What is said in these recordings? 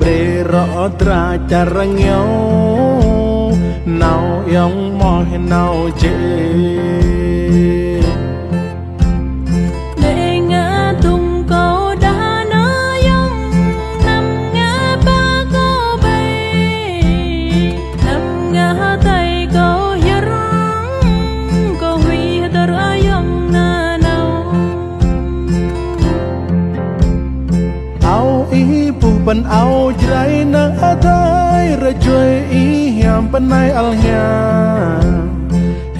ប្រេរអត្រាចរងោណៅយ៉ងមោណៅជេមិនអោច្រៃនៅអតាយរជွေអ៊ីយ៉ាំបណៃអលញា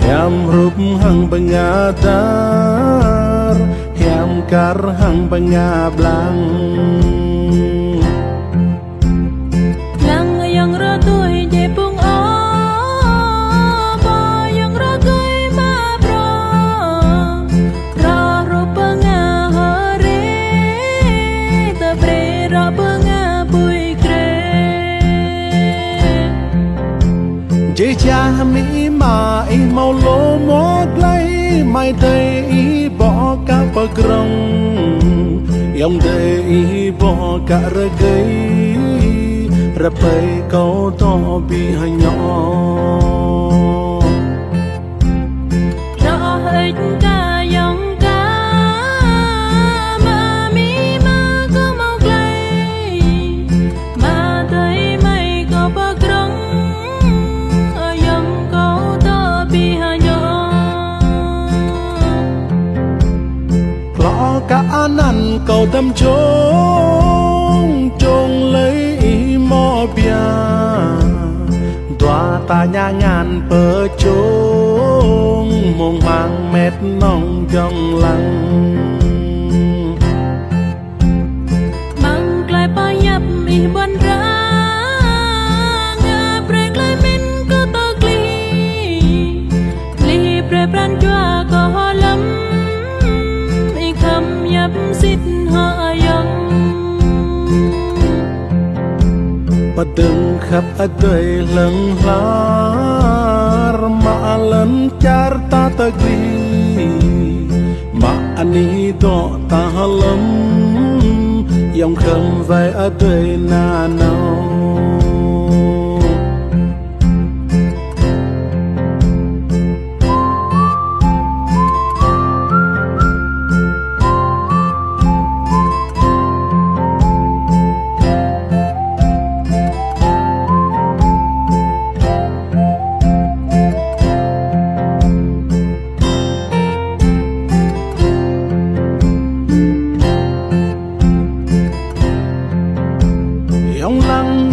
យ៉ាំរូបហងបងាតារយ៉ាំការហងបងាប្លាំងមីម៉ាអ៊ីម៉ៅឡូមកក្លៃម៉ៃតៃអ៊ីបោកាបក្រុងយ៉ងតៃអ៊ីបោការកៃរ៉បៃកោតប៊ីហញ៉ោ cầu tâm trông trông lấy ý mò bia tòa ta nhà ngàn bờ trông mong mang mét nong trong lăng Padang khắp mà aday lang lar Maalan char tatagri Maani do tahalam Yang khâm vai aday na nao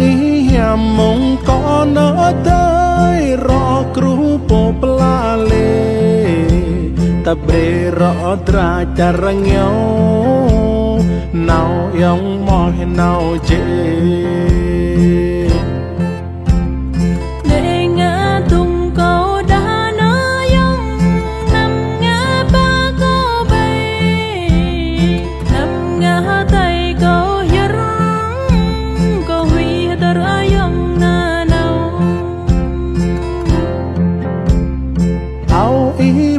នេះមងក៏នៅតែរកគ្រូពពលាលេតប្រេរអត្រាចរងយោណៅយ៉ងមកណៅជេ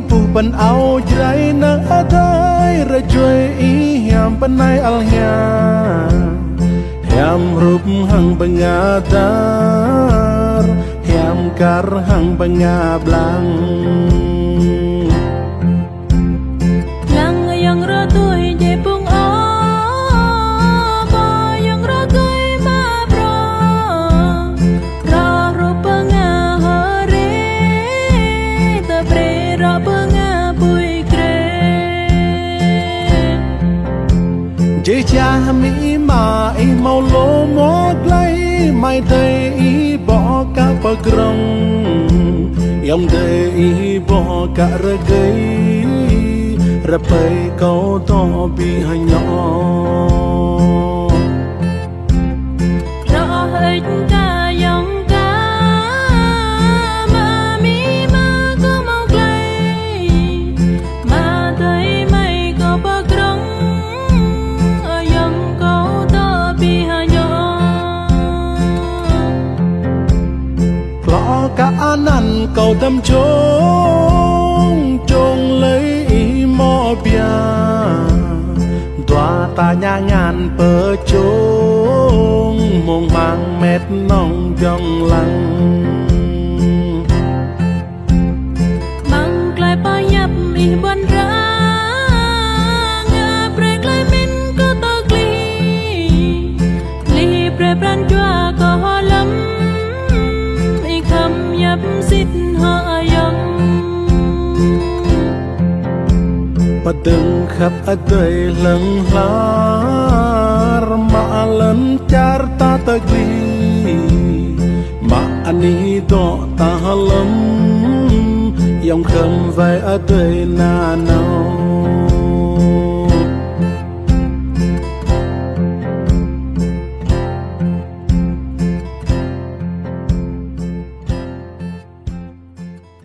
ពុបិនអោច្រៃនឹងអតាយរជួយអ៊ីហាំបណៃអលញ៉ាហាំរូបហងបងាតាហាំការហងបងាប្លាំងជាមីម៉ាអ៊ីម៉ោឡូមកលៃម៉ៃទេអ៊ីបោកបក្រងយ៉ំទេអ៊ីបោករកៃរ៉ប៉ៃកោតប៊ីហញ៉ោ tâm trống trông lấy ý mò bia tòa ta nhà ngàn bờ trống mong mang mét nong dòng lăng Padang khap adai lang lar Maalan char ta tagri Maani do ta halam Yang kham vai adai na nao